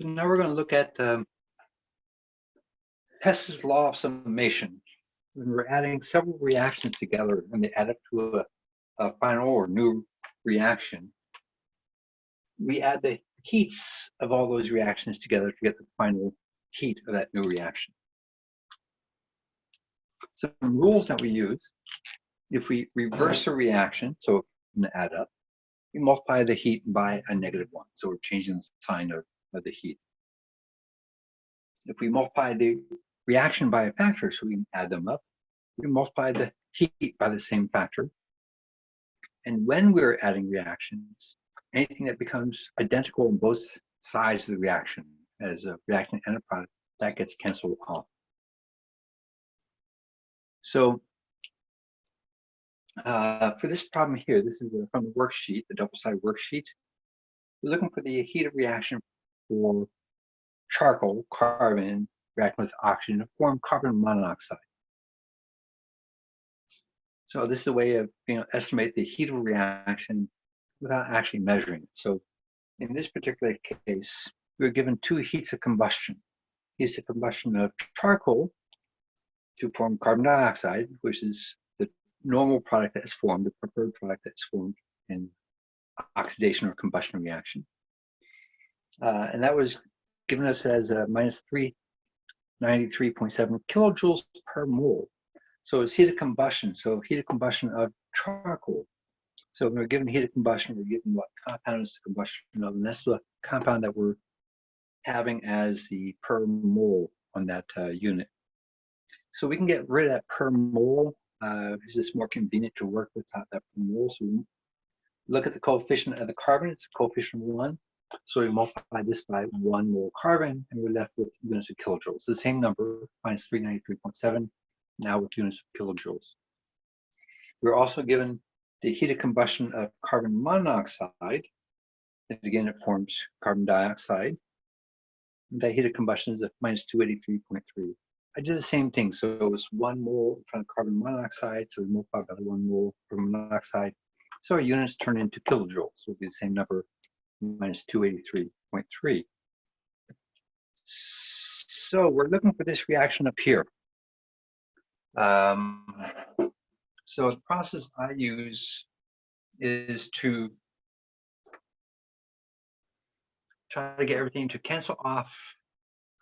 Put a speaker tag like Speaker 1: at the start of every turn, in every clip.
Speaker 1: So now we're going to look at um, Hess's law of summation. When we're adding several reactions together and they add up to a, a final or new reaction, we add the heats of all those reactions together to get the final heat of that new reaction. Some rules that we use, if we reverse a reaction, so add up, we multiply the heat by a negative one. So we're changing the sign of, of the heat. If we multiply the reaction by a factor, so we can add them up, we multiply the heat by the same factor. And when we're adding reactions, anything that becomes identical on both sides of the reaction as a reactant and a product, that gets canceled off. So uh, for this problem here, this is from the worksheet, the double-sided worksheet. We're looking for the heat of reaction for charcoal, carbon, reacting with oxygen to form carbon monoxide. So this is a way of you know estimate the heat of reaction without actually measuring it. So in this particular case, we were given two heats of combustion. Heats of combustion of charcoal to form carbon dioxide, which is the normal product that is formed, the preferred product that's formed in oxidation or combustion reaction. Uh, and that was given us as a minus 393.7 kilojoules per mole. So it's heat of combustion, so heat of combustion of charcoal. So when we're given heat of combustion, we're given what compound is the combustion of, and that's the compound that we're having as the per mole on that uh, unit. So we can get rid of that per mole uh, is this more convenient to work with that, per mole? So look at the coefficient of the carbon, it's coefficient one. So we multiply this by one mole carbon and we're left with units of kilojoules. The same number, minus 393.7, now with units of kilojoules. We're also given the heat of combustion of carbon monoxide. And again, it forms carbon dioxide. And that heat of combustion is at minus 283.3. I did the same thing. So it was one mole in front of carbon monoxide. So we multiply by one mole carbon monoxide. So our units turn into kilojoules. So it'll be the same number, minus 283.3. So we're looking for this reaction up here. Um, so the process I use is to try to get everything to cancel off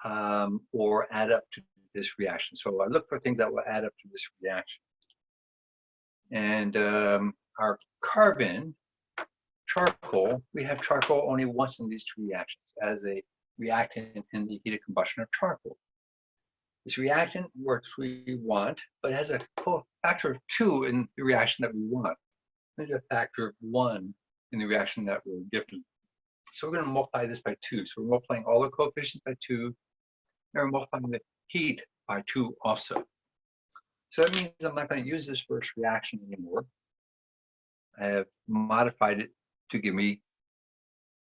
Speaker 1: um, or add up to this reaction. So I look for things that will add up to this reaction. And um, our carbon, charcoal, we have charcoal only once in these two reactions as a reactant in the heat of combustion of charcoal. This reactant works we want, but has a factor of two in the reaction that we want. There's a factor of one in the reaction that we're given. So we're going to multiply this by two. So we're multiplying all the coefficients by two, and we're multiplying the heat by two also. So that means I'm not going to use this first reaction anymore. I have modified it to give me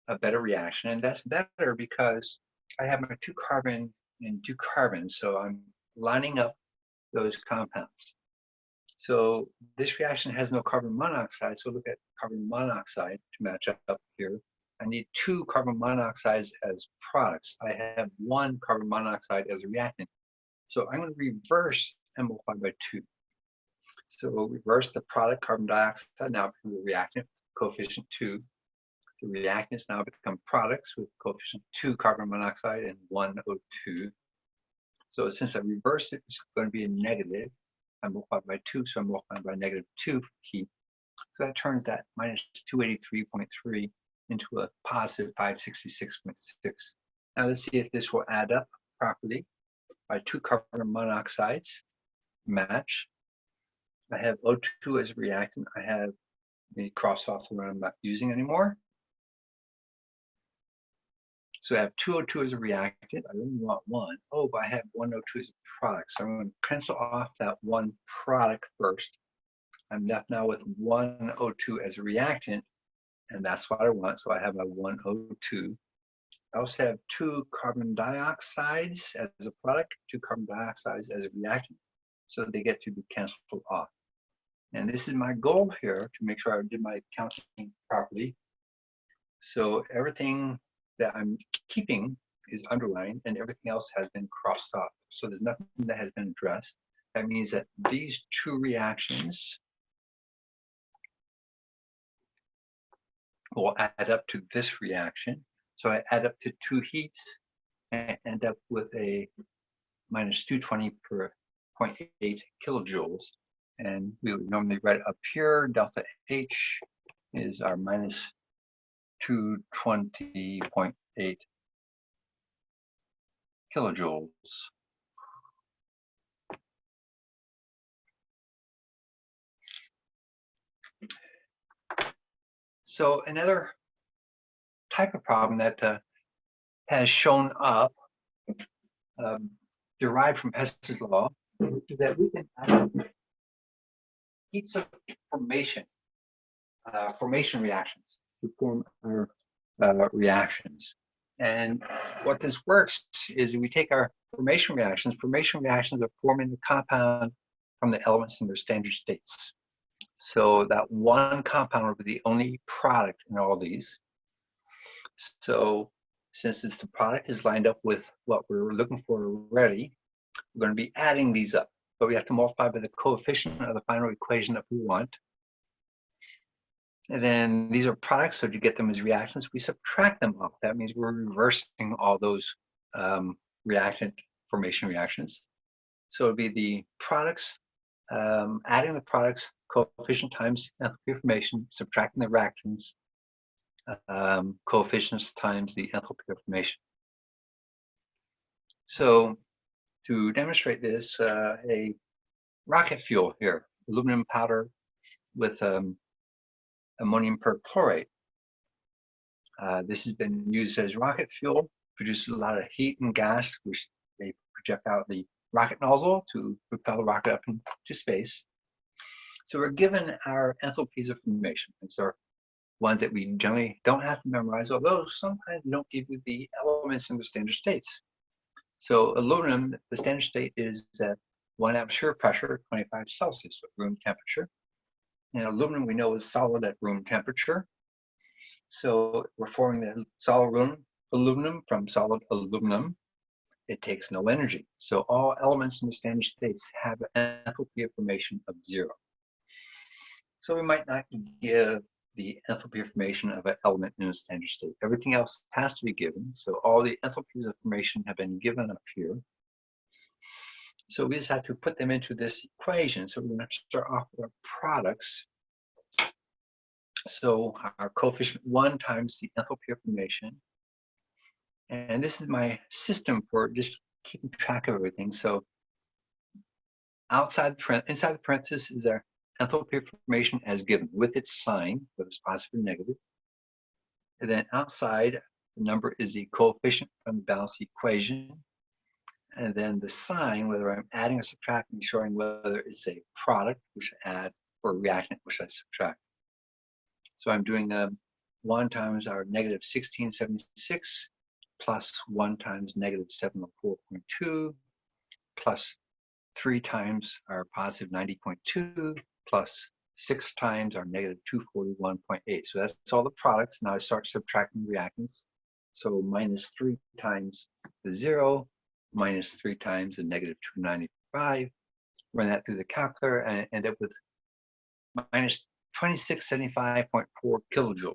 Speaker 1: a better reaction. And that's better because I have my two carbon and two carbons. So I'm lining up those compounds. So this reaction has no carbon monoxide. So look at carbon monoxide to match up here. I need two carbon monoxides as products. I have one carbon monoxide as a reactant. So I'm going to reverse and multiply by 2. So we'll reverse the product carbon dioxide now become the reactant coefficient 2. The reactants now become products with coefficient 2 carbon monoxide and 1 O2. So since I reverse it, it's going to be a negative. I multiply by 2, so I'm by negative 2 heat. So that turns that minus 283.3 into a positive 566.6. Now let's see if this will add up properly by two carbon monoxides match. I have O2 as a reactant. I have the cross off the one I'm not using anymore. So I have two O2 as a reactant. I only want one. Oh, but I have one O2 as a product. So I'm going to cancel off that one product first. I'm left now with one O2 as a reactant, and that's what I want. So I have one O2 I also have two carbon dioxides as a product, two carbon dioxides as a reactant. So they get to be canceled off. And this is my goal here to make sure I did my counting properly. So everything that I'm keeping is underlined and everything else has been crossed off. So there's nothing that has been addressed. That means that these two reactions will add up to this reaction. So I add up to two heats and end up with a minus 220 per 0.8 kilojoules. And we would normally write up here, delta H is our minus 220.8 kilojoules. So another type of problem that uh, has shown up um, derived from Hess's law is that we can heats of formation, uh, formation reactions to form our uh, reactions. And what this works is we take our formation reactions, formation reactions are forming the compound from the elements in their standard states. So that one compound will be the only product in all these. So since it's the product is lined up with what we're looking for already, we're going to be adding these up. But we have to multiply by the coefficient of the final equation that we want. And then these are products, so to get them as reactions, we subtract them off. That means we're reversing all those um, reactant formation reactions. So it'd be the products, um, adding the products, coefficient times enthalpy formation, subtracting the reactions, um, coefficients times the enthalpy of formation. So to demonstrate this, uh, a rocket fuel here, aluminum powder with um, ammonium perchlorate. Uh, this has been used as rocket fuel, produces a lot of heat and gas, which they project out the rocket nozzle to propel the rocket up into space. So we're given our enthalpies of formation. and so ones that we generally don't have to memorize, although sometimes they don't give you the elements in the standard states. So aluminum, the standard state is at one atmosphere pressure, 25 Celsius, room temperature. And aluminum we know is solid at room temperature. So we're forming the solid aluminum, aluminum from solid aluminum. It takes no energy. So all elements in the standard states have an enthalpy of formation of zero. So we might not give the enthalpy of formation of an element in a standard state. Everything else has to be given. So all the enthalpies of formation have been given up here. So we just have to put them into this equation. So we're going to start off with our products. So our coefficient one times the enthalpy of formation. And this is my system for just keeping track of everything. So outside the inside the parenthesis is our enthalpy formation as given with its sign, whether it's positive or negative. And then outside, the number is the coefficient from the balance equation. And then the sign, whether I'm adding or subtracting, showing whether it's a product, which I add, or a reactant, which I subtract. So I'm doing um, 1 times our negative 1676 plus 1 times negative 704.2 plus 3 times our positive 90.2 plus 6 times our negative 241.8. So that's all the products. Now I start subtracting reactants. So minus 3 times the 0, minus 3 times the negative 295. Run that through the calculator and end up with minus 2675.4 kilojoules.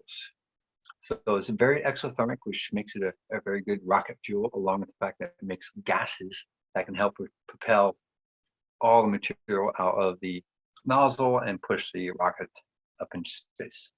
Speaker 1: So it's very exothermic, which makes it a, a, very good rocket fuel, along with the fact that it makes gases that can help propel all the material out of the nozzle and push the rocket up into space.